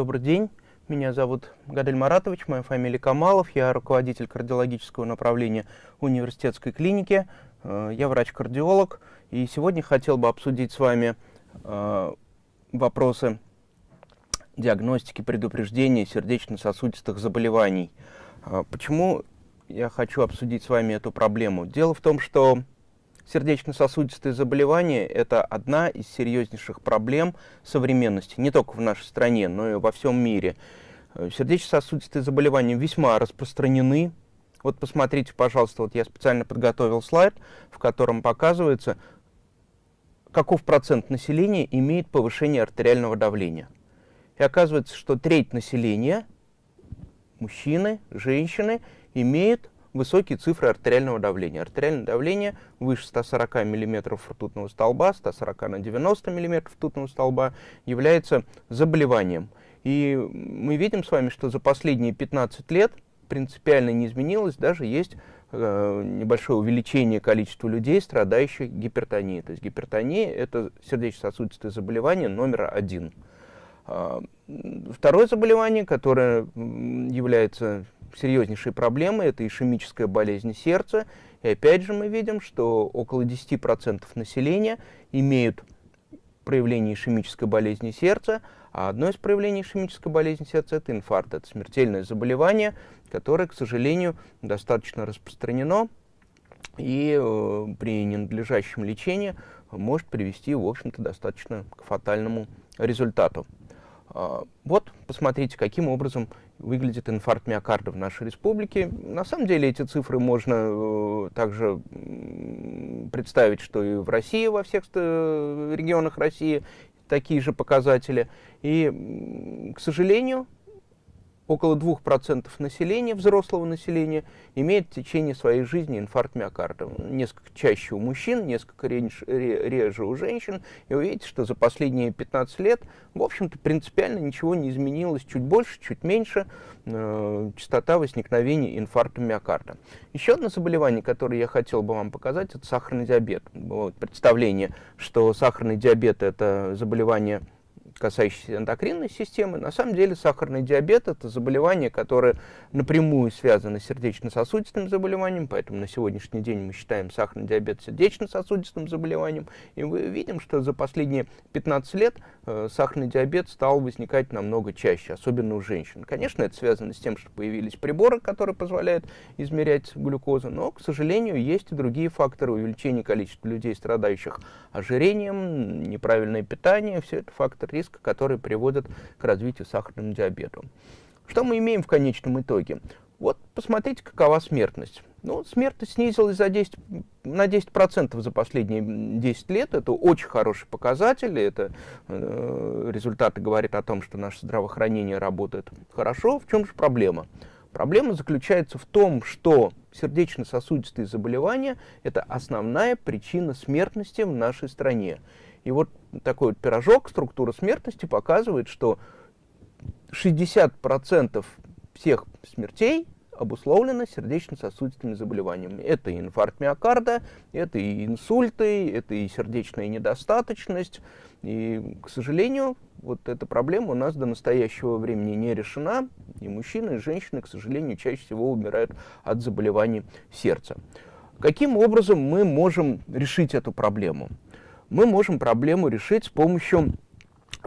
добрый день. Меня зовут Гадель Маратович, моя фамилия Камалов, я руководитель кардиологического направления университетской клиники, э, я врач-кардиолог, и сегодня хотел бы обсудить с вами э, вопросы диагностики, предупреждения сердечно-сосудистых заболеваний. Э, почему я хочу обсудить с вами эту проблему? Дело в том, что Сердечно-сосудистые заболевания – это одна из серьезнейших проблем современности, не только в нашей стране, но и во всем мире. Э, сердечно-сосудистые заболевания весьма распространены. Вот посмотрите, пожалуйста, вот я специально подготовил слайд, в котором показывается, каков процент населения имеет повышение артериального давления. И оказывается, что треть населения, мужчины, женщины, имеют высокие цифры артериального давления. Артериальное давление выше 140 мм ртутного столба, 140 на 90 мм ртутного столба является заболеванием. И мы видим с вами, что за последние 15 лет принципиально не изменилось, даже есть э, небольшое увеличение количества людей, страдающих гипертонией. То есть гипертония – это сердечно-сосудистое заболевание номер один. Э, второе заболевание, которое является серьезнейшей проблемой, это ишемическая болезнь сердца. И опять же мы видим, что около 10% населения имеют проявление ишемической болезни сердца, а одно из проявлений ишемической болезни сердца – это инфаркт, это смертельное заболевание, которое, к сожалению, достаточно распространено и э, при ненадлежащем лечении может привести, в общем-то, достаточно к фатальному результату. Э, вот, посмотрите, каким образом выглядит инфаркт миокарда в нашей республике. На самом деле эти цифры можно э, также представить, что и в России, во всех регионах России такие же показатели. И, к сожалению, около 2% населения, взрослого населения, имеет в течение своей жизни инфаркт миокарда. Несколько чаще у мужчин, несколько реже, реже у женщин. И вы видите, что за последние 15 лет, в общем-то, принципиально ничего не изменилось. Чуть больше, чуть меньше э, частота возникновения инфаркта миокарда. Еще одно заболевание, которое я хотел бы вам показать, это сахарный диабет. Вот, представление, что сахарный диабет – это заболевание касающиеся эндокринной системы. На самом деле сахарный диабет – это заболевание, которое напрямую связано с сердечно-сосудистым заболеванием, поэтому на сегодняшний день мы считаем сахарный диабет сердечно-сосудистым заболеванием. И мы видим, что за последние 15 лет э, сахарный диабет стал возникать намного чаще, особенно у женщин. Конечно, это связано с тем, что появились приборы, которые позволяют измерять глюкозу, но, к сожалению, есть и другие факторы увеличения количества людей, страдающих ожирением, неправильное питание, все это фактор риска риска, которые приводят к развитию сахарного диабета. Что мы имеем в конечном итоге? Вот посмотрите, какова смертность. Ну, смертность снизилась за 10, на 10% за последние 10 лет. Это очень хороший показатель. Это э, результаты говорят о том, что наше здравоохранение работает хорошо. В чем же проблема? Проблема заключается в том, что сердечно-сосудистые заболевания – это основная причина смертности в нашей стране. И вот такой вот пирожок, структура смертности показывает, что 60% всех смертей обусловлено сердечно-сосудистыми заболеваниями. Это и инфаркт миокарда, это и инсульты, это и сердечная недостаточность. И, к сожалению, вот эта проблема у нас до настоящего времени не решена. И мужчины, и женщины, к сожалению, чаще всего умирают от заболеваний сердца. Каким образом мы можем решить эту проблему? Мы можем проблему решить с помощью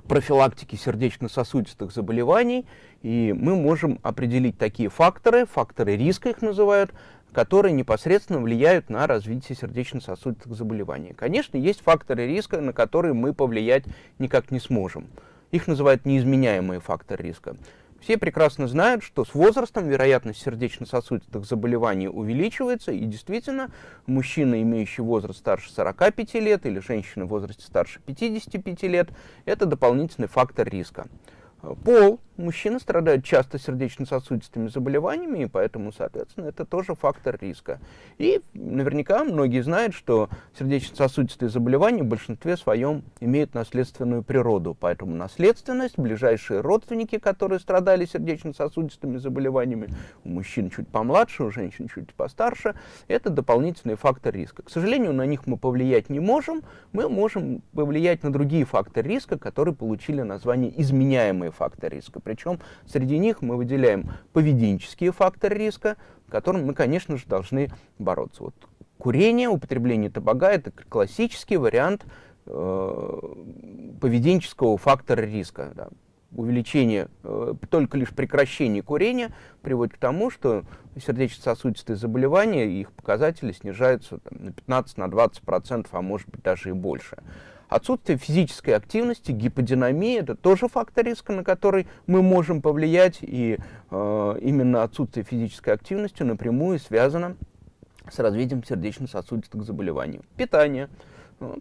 профилактики сердечно-сосудистых заболеваний, и мы можем определить такие факторы, факторы риска их называют, которые непосредственно влияют на развитие сердечно-сосудистых заболеваний. Конечно, есть факторы риска, на которые мы повлиять никак не сможем. Их называют неизменяемые факторы риска. Все прекрасно знают, что с возрастом вероятность сердечно-сосудистых заболеваний увеличивается, и действительно, мужчина, имеющий возраст старше 45 лет, или женщина в возрасте старше 55 лет, это дополнительный фактор риска. Пол. Мужчины страдают часто сердечно-сосудистыми заболеваниями, и поэтому, соответственно, это тоже фактор риска. И наверняка многие знают, что сердечно-сосудистые заболевания в большинстве своем имеют наследственную природу. Поэтому наследственность, ближайшие родственники, которые страдали сердечно-сосудистыми заболеваниями, у мужчин чуть помладше, у женщин чуть постарше, это дополнительный фактор риска. К сожалению, на них мы повлиять не можем, мы можем повлиять на другие факторы риска, которые получили название изменяемые факторы риска. Причем среди них мы выделяем поведенческие факторы риска, с которыми мы, конечно же, должны бороться. Вот курение, употребление табака – это классический вариант э, поведенческого фактора риска. Да. Увеличение, э, только лишь прекращение курения приводит к тому, что сердечно-сосудистые заболевания, их показатели снижаются там, на 15-20%, на а может быть даже и больше. Отсутствие физической активности, гиподинамия – это тоже фактор риска, на который мы можем повлиять, и э, именно отсутствие физической активности напрямую связано с развитием сердечно-сосудистых заболеваний. Питание –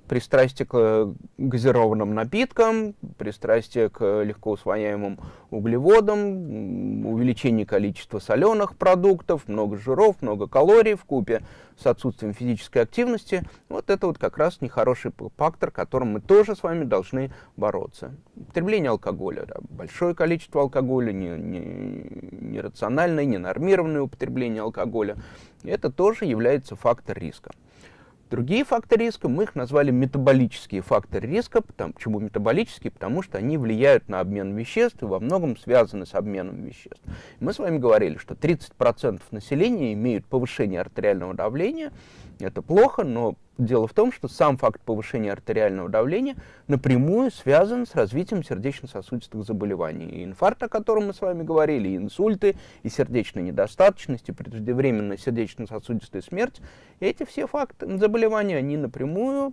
пристрастие к э, газированным напиткам, пристрастие к легко усвояемым углеводам, увеличение количества соленых продуктов, много жиров, много калорий в купе с отсутствием физической активности. Вот это вот как раз нехороший фактор, которым мы тоже с вами должны бороться. Употребление алкоголя. Да, большое количество алкоголя, нерациональное, не ненормированное употребление алкоголя. Это тоже является фактор риска. Другие факторы риска, мы их назвали метаболические факторы риска. Почему метаболические? Потому что они влияют на обмен веществ и во многом связаны с обменом веществ. Мы с вами говорили, что 30% населения имеют повышение артериального давления. Это плохо, но Дело в том, что сам факт повышения артериального давления напрямую связан с развитием сердечно-сосудистых заболеваний. И инфаркт, о котором мы с вами говорили, и инсульты, и сердечная недостаточность, и преждевременная сердечно-сосудистая смерть, эти все факты заболевания, они напрямую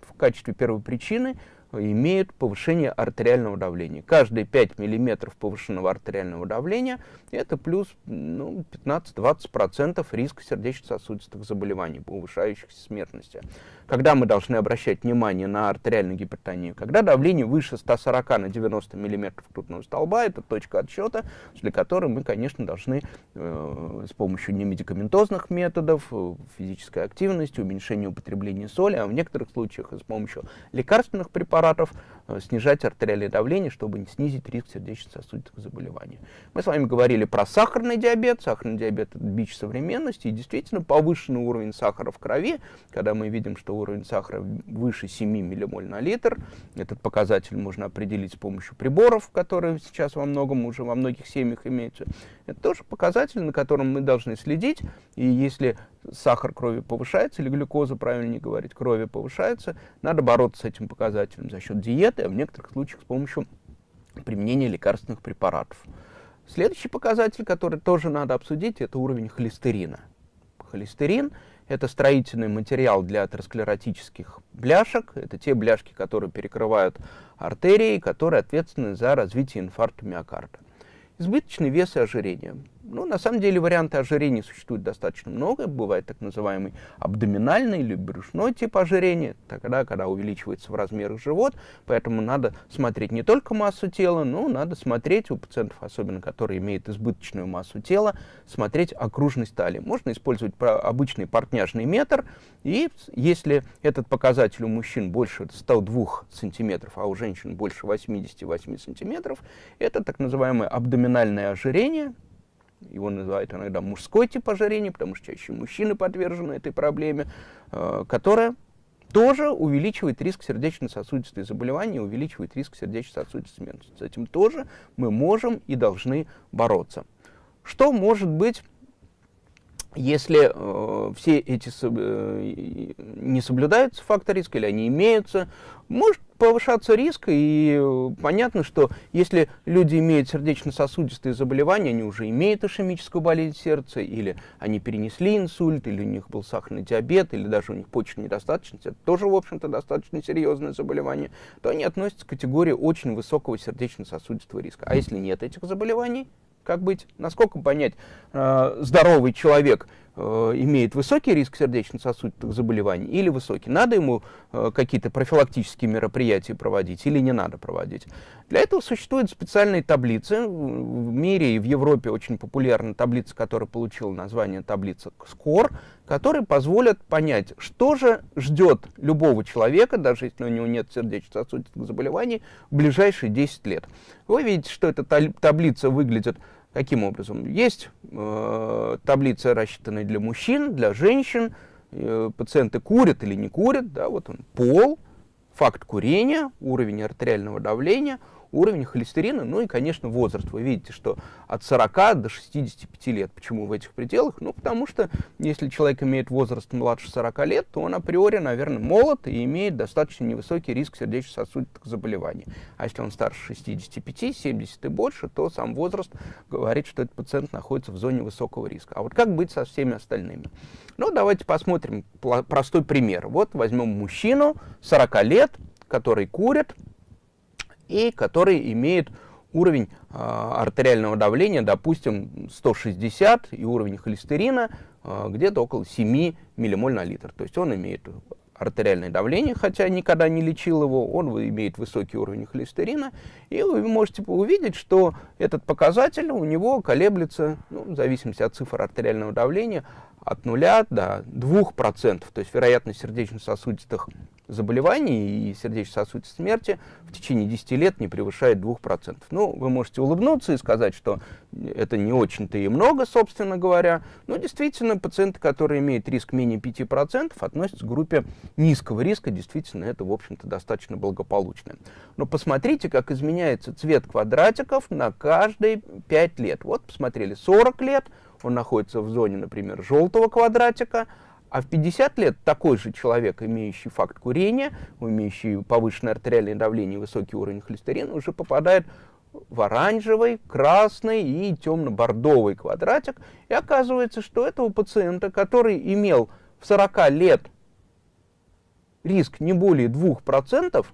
в качестве первой причины имеют повышение артериального давления. Каждые 5 мм повышенного артериального давления это плюс ну, 15-20% риска сердечно-сосудистых заболеваний, повышающихся смертности. Когда мы должны обращать внимание на артериальную гипертонию? Когда давление выше 140 на 90 мм ртутного столба, это точка отсчета, для которой мы, конечно, должны э, с помощью немедикаментозных методов, э, физической активности, уменьшения употребления соли, а в некоторых случаях и с помощью лекарственных препаратов, препаратов, э, снижать артериальное давление, чтобы снизить риск сердечно-сосудистых заболеваний. Мы с вами говорили про сахарный диабет. Сахарный диабет – это бич современности. И действительно повышенный уровень сахара в крови, когда мы видим, что уровень сахара выше 7 миллимоль на литр, этот показатель можно определить с помощью приборов, которые сейчас во многом уже во многих семьях имеются. Это тоже показатель, на котором мы должны следить. И если сахар крови повышается, или глюкоза, правильнее говорить, крови повышается, надо бороться с этим показателем за счет диеты, а в некоторых случаях с помощью применения лекарственных препаратов. Следующий показатель, который тоже надо обсудить, это уровень холестерина. Холестерин – это строительный материал для атеросклеротических бляшек. Это те бляшки, которые перекрывают артерии, которые ответственны за развитие инфаркта миокарда. Избыточный вес и ожирение. Ну, на самом деле варианты ожирения существует достаточно много. Бывает так называемый абдоминальный или брюшной тип ожирения, тогда, когда увеличивается в размерах живот. Поэтому надо смотреть не только массу тела, но надо смотреть у пациентов, особенно которые имеют избыточную массу тела, смотреть окружность талии. Можно использовать обычный портняжный метр, и если этот показатель у мужчин больше 102 сантиметров, а у женщин больше 88 сантиметров, это так называемое абдоминальное ожирение, его называют иногда мужской тип ожирения, потому что чаще мужчины подвержены этой проблеме, э, которая тоже увеличивает риск сердечно-сосудистой заболевания, увеличивает риск сердечно-сосудистой смерти. С этим тоже мы можем и должны бороться. Что может быть если э, все эти э, не соблюдаются факторы риска или они имеются, может повышаться риск, и э, понятно, что если люди имеют сердечно-сосудистые заболевания, они уже имеют ишемическую болезнь сердца, или они перенесли инсульт, или у них был сахарный диабет, или даже у них почечная недостаточность, это тоже, в общем-то, достаточно серьезное заболевание, то они относятся к категории очень высокого сердечно-сосудистого риска. А если нет этих заболеваний, как быть? Насколько понять, э, здоровый человек имеет высокий риск сердечно-сосудистых заболеваний или высокий? Надо ему э, какие-то профилактические мероприятия проводить или не надо проводить? Для этого существуют специальные таблицы. В мире и в Европе очень популярна таблица, которая получила название таблица SCORE, которые позволят понять, что же ждет любого человека, даже если у него нет сердечно-сосудистых заболеваний, в ближайшие 10 лет. Вы видите, что эта таблица выглядит Каким образом? Есть э, таблица, рассчитанная для мужчин, для женщин. Э, пациенты курят или не курят. Да, вот он, пол, факт курения, уровень артериального давления, уровень холестерина, ну и, конечно, возраст. Вы видите, что от 40 до 65 лет. Почему в этих пределах? Ну, потому что если человек имеет возраст младше 40 лет, то он априори, наверное, молод и имеет достаточно невысокий риск сердечно-сосудистых заболеваний. А если он старше 65, 70 и больше, то сам возраст говорит, что этот пациент находится в зоне высокого риска. А вот как быть со всеми остальными? Ну, давайте посмотрим простой пример. Вот возьмем мужчину 40 лет, который курит и который имеет уровень э, артериального давления, допустим, 160 и уровень холестерина э, где-то около 7 миллимоль на литр. То есть он имеет артериальное давление, хотя никогда не лечил его, он имеет высокий уровень холестерина, и вы можете увидеть, что этот показатель у него колеблется, ну, в зависимости от цифр артериального давления, от 0 до 2%, то есть вероятность сердечно-сосудистых заболеваний и сердечно-сосудистой смерти в течение 10 лет не превышает 2%. Ну, вы можете улыбнуться и сказать, что это не очень-то и много, собственно говоря, но действительно пациенты, которые имеют риск менее 5%, относятся к группе низкого риска, действительно это, в общем-то, достаточно благополучно. Но посмотрите, как изменяется цвет квадратиков на каждые 5 лет. Вот, посмотрели, 40 лет – он находится в зоне, например, желтого квадратика, а в 50 лет такой же человек, имеющий факт курения, имеющий повышенное артериальное давление и высокий уровень холестерина, уже попадает в оранжевый, красный и темно-бордовый квадратик. И оказывается, что этого пациента, который имел в 40 лет риск не более 2%,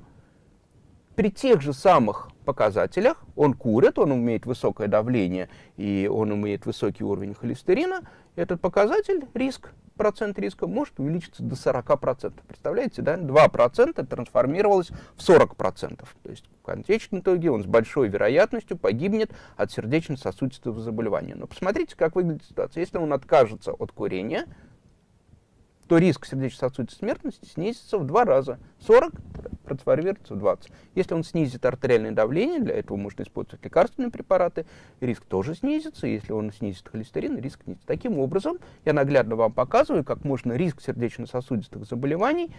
при тех же самых показателях, он курит, он имеет высокое давление и он имеет высокий уровень холестерина, этот показатель, риск, процент риска может увеличиться до 40%. Представляете, да? 2% трансформировалось в 40%. То есть в конечном итоге он с большой вероятностью погибнет от сердечно-сосудистого заболевания. Но посмотрите, как выглядит ситуация. Если он откажется от курения, то риск сердечно-сосудистой смертности снизится в два раза. 40 трансформируется в 20. Если он снизит артериальное давление, для этого можно использовать лекарственные препараты, риск тоже снизится. Если он снизит холестерин, риск снизится. Таким образом, я наглядно вам показываю, как можно риск сердечно-сосудистых заболеваний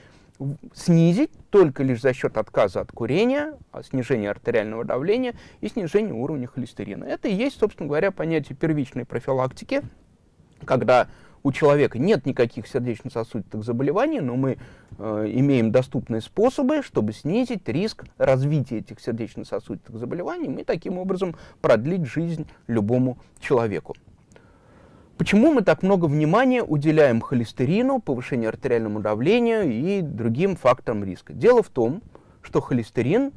снизить только лишь за счет отказа от курения, а снижения артериального давления и снижения уровня холестерина. Это и есть, собственно говоря, понятие первичной профилактики, когда у человека нет никаких сердечно-сосудистых заболеваний, но мы э, имеем доступные способы, чтобы снизить риск развития этих сердечно-сосудистых заболеваний и таким образом продлить жизнь любому человеку. Почему мы так много внимания уделяем холестерину, повышению артериальному давлению и другим факторам риска? Дело в том, что холестерин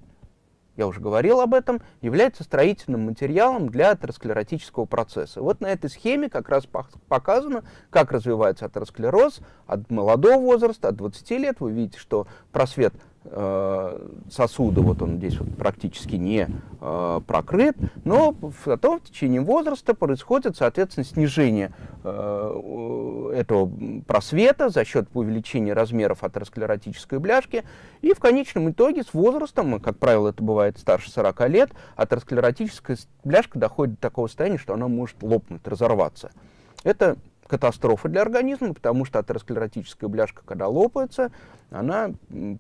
я уже говорил об этом, является строительным материалом для атеросклеротического процесса. Вот на этой схеме как раз показано, как развивается атеросклероз от молодого возраста, от 20 лет. Вы видите, что просвет сосуда, вот он здесь вот практически не э, прокрыт, но потом в течение возраста происходит, соответственно, снижение э, этого просвета за счет увеличения размеров атеросклеротической бляшки, и в конечном итоге с возрастом, как правило, это бывает старше 40 лет, атеросклеротическая бляшка доходит до такого состояния, что она может лопнуть, разорваться. Это катастрофа для организма, потому что атеросклеротическая бляшка, когда лопается, она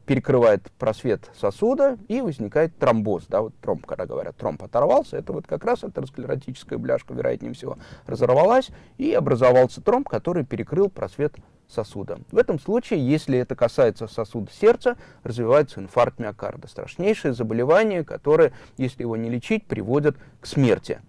перекрывает просвет сосуда и возникает тромбоз. Да, вот тромб, когда говорят, тромб оторвался, это вот как раз атеросклеротическая бляшка, вероятнее всего, разорвалась и образовался тромб, который перекрыл просвет сосуда. В этом случае, если это касается сосуда сердца, развивается инфаркт миокарда. Страшнейшее заболевание, которое, если его не лечить, приводит к смерти.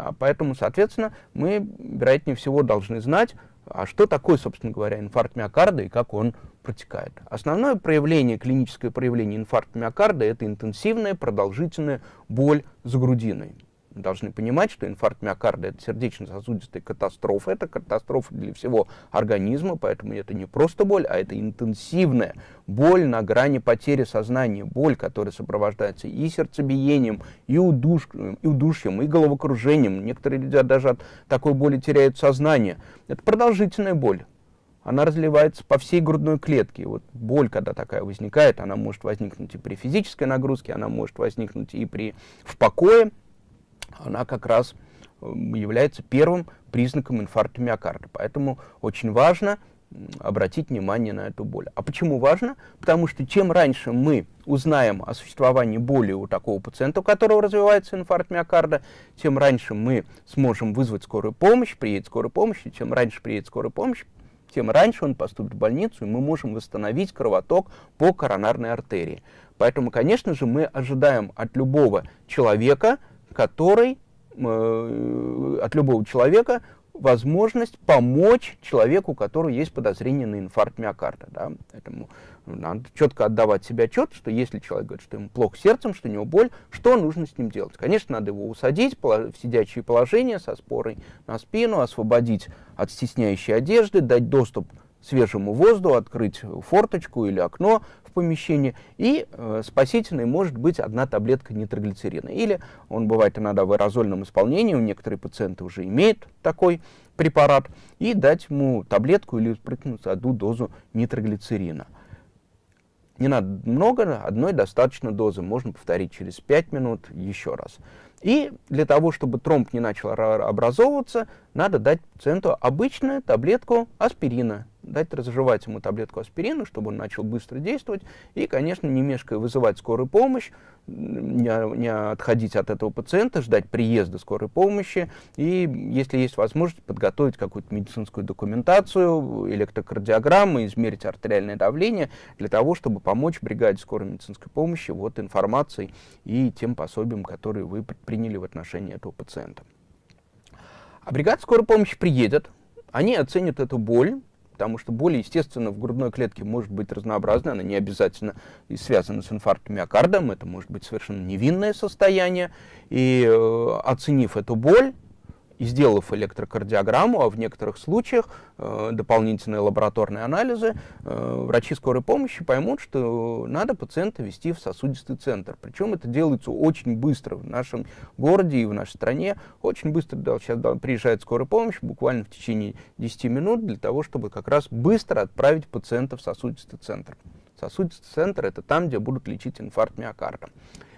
А, поэтому, соответственно, мы, вероятнее всего, должны знать, а что такое, собственно говоря, инфаркт миокарда и как он протекает. Основное проявление, клиническое проявление инфаркта миокарда – это интенсивная продолжительная боль за грудиной должны понимать, что инфаркт миокарда – это сердечно-сосудистая катастрофа, это катастрофа для всего организма, поэтому это не просто боль, а это интенсивная боль на грани потери сознания, боль, которая сопровождается и сердцебиением, и, удуш... и удушьем, и головокружением. Некоторые люди даже от такой боли теряют сознание. Это продолжительная боль. Она разливается по всей грудной клетке. Вот боль, когда такая возникает, она может возникнуть и при физической нагрузке, она может возникнуть и при в покое, она как раз является первым признаком инфаркта миокарда. Поэтому очень важно обратить внимание на эту боль. А почему важно? Потому что чем раньше мы узнаем о существовании боли у такого пациента, у которого развивается инфаркт миокарда, тем раньше мы сможем вызвать скорую помощь, приедет скорая помощь, и чем раньше приедет скорая помощь, тем раньше он поступит в больницу, и мы можем восстановить кровоток по коронарной артерии. Поэтому, конечно же, мы ожидаем от любого человека, который, э, от любого человека возможность помочь человеку, у которого есть подозрение на инфаркт миокарда. Да? Поэтому надо четко отдавать себе отчет, что если человек говорит, что ему плохо сердцем, что у него боль, что нужно с ним делать? Конечно, надо его усадить в сидячее положение со спорой на спину, освободить от стесняющей одежды, дать доступ свежему воздуху, открыть форточку или окно в помещении, и э, спасительной может быть одна таблетка нитроглицерина. Или он бывает иногда в аэрозольном исполнении, у некоторые пациенты уже имеют такой препарат, и дать ему таблетку или спрыгнуть одну дозу нитроглицерина. Не надо много, одной достаточно дозы, можно повторить через 5 минут еще раз. И для того, чтобы тромб не начал образовываться, надо дать пациенту обычную таблетку аспирина дать разжевать ему таблетку аспирина, чтобы он начал быстро действовать, и, конечно, не мешкая вызывать скорую помощь, не, не отходить от этого пациента, ждать приезда скорой помощи, и, если есть возможность, подготовить какую-то медицинскую документацию, электрокардиограмму, измерить артериальное давление, для того, чтобы помочь бригаде скорой медицинской помощи вот информацией и тем пособием, которые вы предприняли в отношении этого пациента. А бригада скорой помощи приедет, они оценят эту боль, потому что боль, естественно, в грудной клетке может быть разнообразной, она не обязательно и связана с инфарктом миокарда, это может быть совершенно невинное состояние, и э, оценив эту боль, и сделав электрокардиограмму, а в некоторых случаях э, дополнительные лабораторные анализы, э, врачи скорой помощи поймут, что надо пациента вести в сосудистый центр. Причем это делается очень быстро в нашем городе и в нашей стране. Очень быстро да, сейчас да, приезжает скорая помощь, буквально в течение 10 минут, для того, чтобы как раз быстро отправить пациента в сосудистый центр. Сосудистый центр – это там, где будут лечить инфаркт миокарда.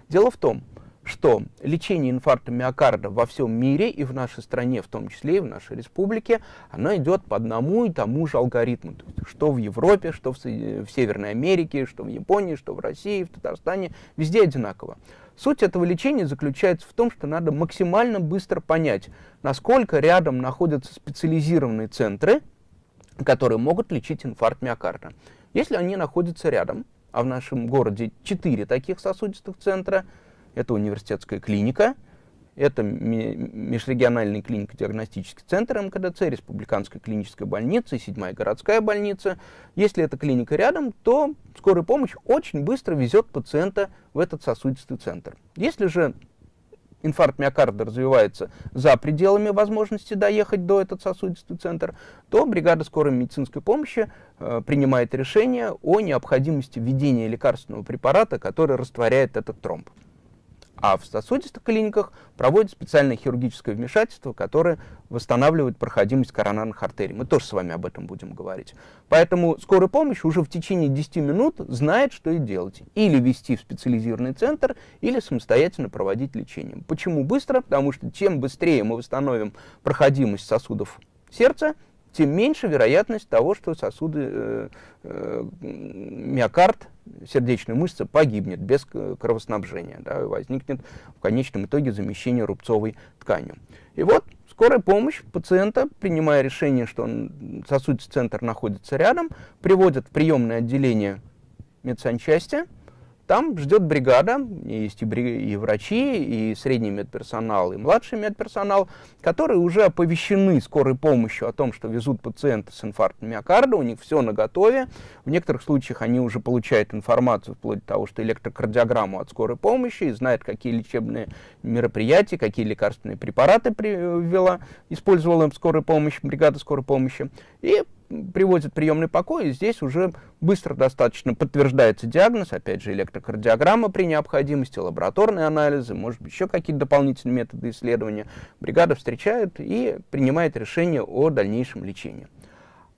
Дело в том, что лечение инфаркта миокарда во всем мире и в нашей стране, в том числе и в нашей республике, оно идет по одному и тому же алгоритму. То есть, что в Европе, что в, в Северной Америке, что в Японии, что в России, в Татарстане, везде одинаково. Суть этого лечения заключается в том, что надо максимально быстро понять, насколько рядом находятся специализированные центры, которые могут лечить инфаркт миокарда. Если они находятся рядом, а в нашем городе 4 таких сосудистых центра – это университетская клиника, это межрегиональный клинико-диагностический центр МКДЦ, республиканская клиническая больница и седьмая городская больница. Если эта клиника рядом, то скорая помощь очень быстро везет пациента в этот сосудистый центр. Если же инфаркт миокарда развивается за пределами возможности доехать до этот сосудистый центр, то бригада скорой медицинской помощи э, принимает решение о необходимости введения лекарственного препарата, который растворяет этот тромб. А в сосудистых клиниках проводят специальное хирургическое вмешательство, которое восстанавливает проходимость коронарных артерий. Мы тоже с вами об этом будем говорить. Поэтому скорая помощь уже в течение 10 минут знает, что и делать. Или вести в специализированный центр, или самостоятельно проводить лечение. Почему быстро? Потому что чем быстрее мы восстановим проходимость сосудов сердца, тем меньше вероятность того, что сосуды, э, э, миокард, сердечная мышца погибнет без кровоснабжения, да, и возникнет в конечном итоге замещение рубцовой тканью. И вот скорая помощь пациента, принимая решение, что он, сосудистый центр находится рядом, приводит в приемное отделение медсанчасти, там ждет бригада, есть и, и врачи, и средний медперсонал, и младший медперсонал, которые уже оповещены скорой помощью о том, что везут пациента с инфарктом миокарда, у них все на готове. В некоторых случаях они уже получают информацию вплоть до того, что электрокардиограмму от скорой помощи, и знают, какие лечебные мероприятия, какие лекарственные препараты привела, использовала скорая помощь, бригада скорой помощи. И приводит приемный покой, и здесь уже быстро достаточно подтверждается диагноз, опять же, электрокардиограмма при необходимости, лабораторные анализы, может быть, еще какие-то дополнительные методы исследования. Бригада встречает и принимает решение о дальнейшем лечении.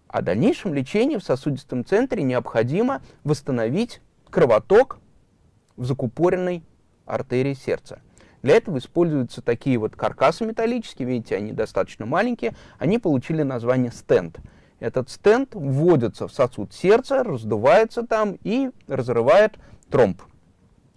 О дальнейшем лечении в сосудистом центре необходимо восстановить кровоток в закупоренной артерии сердца. Для этого используются такие вот каркасы металлические, видите, они достаточно маленькие, они получили название стенд – Этот стенд вводится в сосуд сердца, раздувается там и разрывает тромб.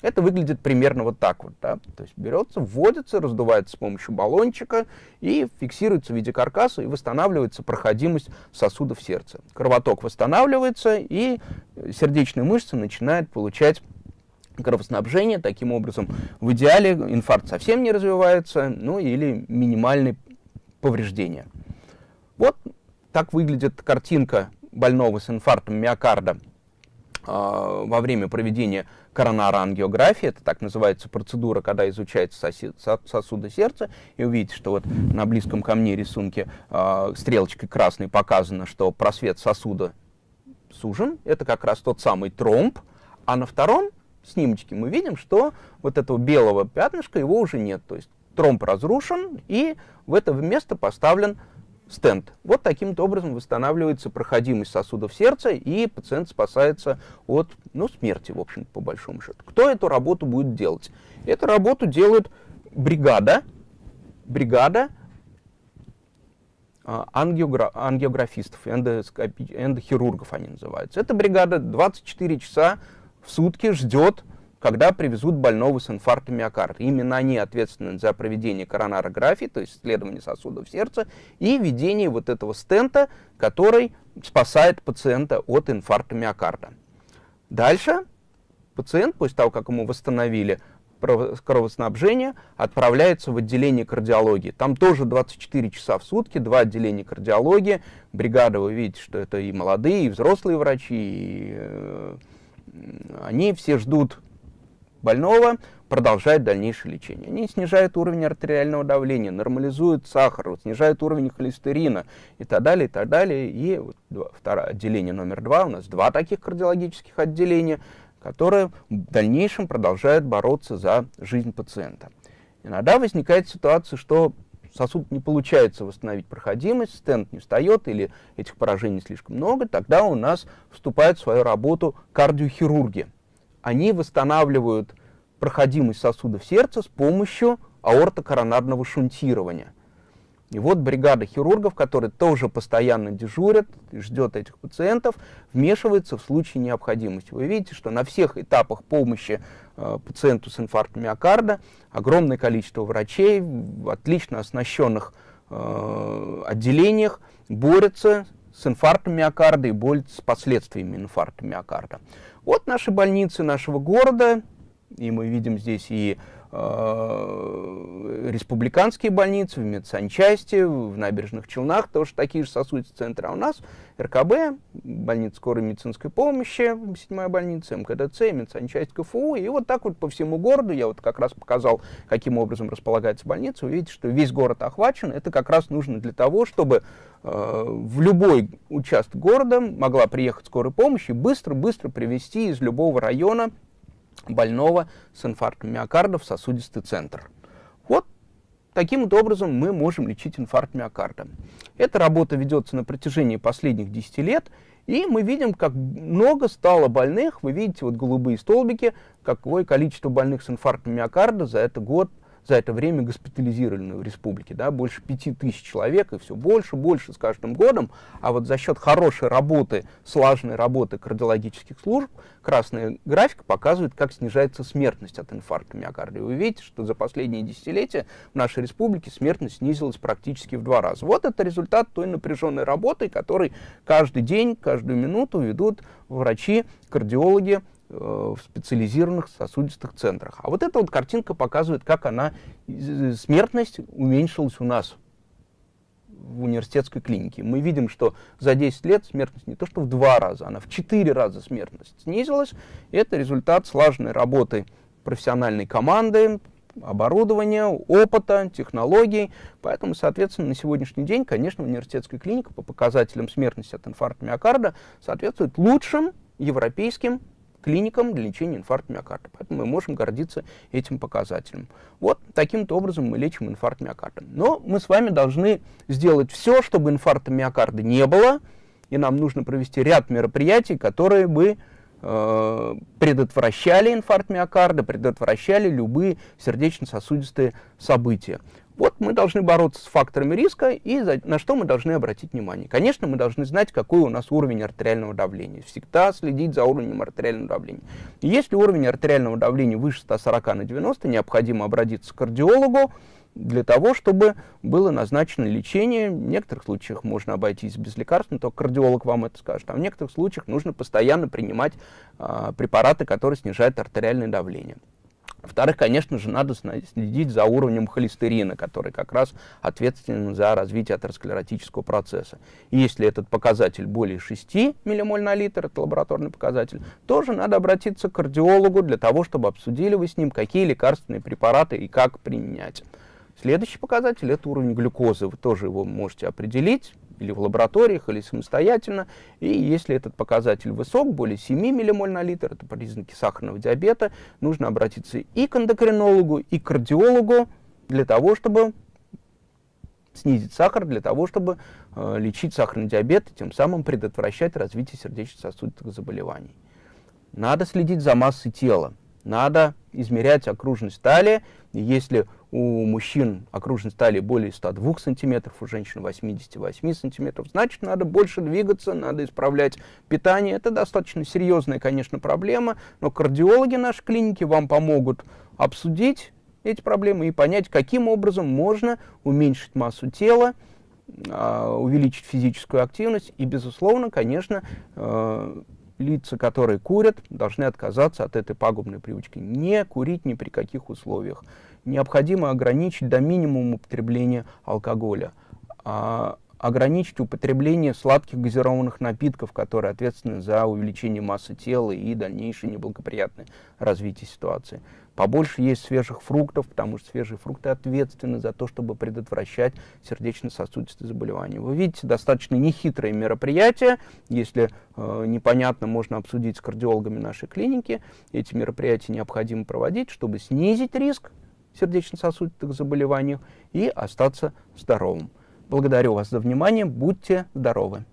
Это выглядит примерно вот так вот. Да? То есть берется, вводится, раздувается с помощью баллончика и фиксируется в виде каркаса и восстанавливается проходимость сосудов сердца. Кровоток восстанавливается и сердечная мышца начинает получать кровоснабжение. Таким образом, в идеале инфаркт совсем не развивается, ну или минимальные повреждения. Вот так выглядит картинка больного с инфарктом миокарда э, во время проведения коронарангиографии. Это так называется процедура, когда изучается сосуды сердца. И увидите, что вот на близком ко мне рисунке э, стрелочкой красной показано, что просвет сосуда сужен. Это как раз тот самый тромб. А на втором снимочке мы видим, что вот этого белого пятнышка его уже нет. То есть тромб разрушен, и в это место поставлен стенд. Вот таким образом восстанавливается проходимость сосудов сердца, и пациент спасается от ну, смерти, в общем по большому счету. Кто эту работу будет делать? Эту работу делает бригада, бригада а, ангиогра ангиографистов, эндохирургов они называются. Эта бригада 24 часа в сутки ждет когда привезут больного с инфарктом миокарда. Именно они ответственны за проведение коронарографии, то есть исследование сосудов сердца, и введение вот этого стента, который спасает пациента от инфаркта миокарда. Дальше пациент, после того, как ему восстановили кровоснабжение, отправляется в отделение кардиологии. Там тоже 24 часа в сутки, два отделения кардиологии. Бригада, вы видите, что это и молодые, и взрослые врачи, и, э, они все ждут больного продолжают дальнейшее лечение. Они снижают уровень артериального давления, нормализуют сахар, снижают уровень холестерина и так далее, и так далее. И вот второе отделение номер два, у нас два таких кардиологических отделения, которые в дальнейшем продолжают бороться за жизнь пациента. Иногда возникает ситуация, что сосуд не получается восстановить проходимость, стенд не встает или этих поражений слишком много, тогда у нас вступает в свою работу кардиохирурги они восстанавливают проходимость сосудов сердца с помощью аортокоронарного шунтирования. И вот бригада хирургов, которые тоже постоянно дежурят ждет этих пациентов, вмешивается в случае необходимости. Вы видите, что на всех этапах помощи э, пациенту с инфарктом миокарда огромное количество врачей в отлично оснащенных э, отделениях борются с инфарктом миокарда и борются с последствиями инфаркта миокарда. Вот наши больницы нашего города, и мы видим здесь и республиканские больницы, в медсанчасти, в набережных Челнах тоже такие же сосудистые центры. А у нас РКБ, больница скорой медицинской помощи, седьмая больница, МКДЦ, медсанчасть КФУ. И вот так вот по всему городу, я вот как раз показал, каким образом располагается больница, вы видите, что весь город охвачен. Это как раз нужно для того, чтобы э, в любой участок города могла приехать скорая помощь и быстро-быстро привезти из любого района больного с инфарктом миокарда в сосудистый центр. Вот таким вот образом мы можем лечить инфаркт миокарда. Эта работа ведется на протяжении последних 10 лет, и мы видим, как много стало больных. Вы видите вот голубые столбики, какое количество больных с инфарктом миокарда за этот год – за это время госпитализированы в республике, да, больше пяти тысяч человек, и все больше, больше с каждым годом, а вот за счет хорошей работы, слаженной работы кардиологических служб, красная графика показывает, как снижается смертность от инфаркта миокарда. И вы видите, что за последние десятилетия в нашей республике смертность снизилась практически в два раза. Вот это результат той напряженной работы, которой каждый день, каждую минуту ведут врачи, кардиологи, в специализированных сосудистых центрах. А вот эта вот картинка показывает, как она, смертность уменьшилась у нас в университетской клинике. Мы видим, что за 10 лет смертность не то что в два раза, она в 4 раза смертность снизилась. Это результат слаженной работы профессиональной команды, оборудования, опыта, технологий. Поэтому, соответственно, на сегодняшний день, конечно, университетская клиника по показателям смертности от инфаркта миокарда соответствует лучшим европейским клиникам для лечения инфаркта миокарда. Поэтому мы можем гордиться этим показателем. Вот таким-то образом мы лечим инфаркт миокарда. Но мы с вами должны сделать все, чтобы инфаркта миокарда не было, и нам нужно провести ряд мероприятий, которые бы э, предотвращали инфаркт миокарда, предотвращали любые сердечно-сосудистые события. Вот мы должны бороться с факторами риска и за, на что мы должны обратить внимание. Конечно, мы должны знать, какой у нас уровень артериального давления. Всегда следить за уровнем артериального давления. Если уровень артериального давления выше 140 на 90, необходимо обратиться к кардиологу для того, чтобы было назначено лечение. В некоторых случаях можно обойтись без лекарств, но только кардиолог вам это скажет. А в некоторых случаях нужно постоянно принимать а, препараты, которые снижают артериальное давление. Во-вторых, конечно же, надо следить за уровнем холестерина, который как раз ответственен за развитие атеросклеротического процесса. И если этот показатель более 6 ммоль на литр, это лабораторный показатель, тоже надо обратиться к кардиологу для того, чтобы обсудили вы с ним, какие лекарственные препараты и как применять. Следующий показатель – это уровень глюкозы. Вы тоже его можете определить или в лабораториях, или самостоятельно. И если этот показатель высок, более 7 ммоль на литр, это признаки сахарного диабета, нужно обратиться и к эндокринологу, и к кардиологу для того, чтобы снизить сахар, для того, чтобы э, лечить сахарный диабет и тем самым предотвращать развитие сердечно-сосудистых заболеваний. Надо следить за массой тела. Надо измерять окружность талии. Если у мужчин окружность талии более 102 сантиметров, у женщин 88 сантиметров, значит, надо больше двигаться, надо исправлять питание. Это достаточно серьезная, конечно, проблема, но кардиологи нашей клиники вам помогут обсудить эти проблемы и понять, каким образом можно уменьшить массу тела, а, увеличить физическую активность и, безусловно, конечно, э, лица, которые курят, должны отказаться от этой пагубной привычки. Не курить ни при каких условиях. Необходимо ограничить до минимума употребление алкоголя. А ограничить употребление сладких газированных напитков, которые ответственны за увеличение массы тела и дальнейшее неблагоприятное развитие ситуации. Побольше есть свежих фруктов, потому что свежие фрукты ответственны за то, чтобы предотвращать сердечно-сосудистые заболевания. Вы видите, достаточно нехитрое мероприятие. Если э, непонятно, можно обсудить с кардиологами нашей клиники. Эти мероприятия необходимо проводить, чтобы снизить риск сердечно-сосудистых заболеваний и остаться здоровым. Благодарю вас за внимание. Будьте здоровы.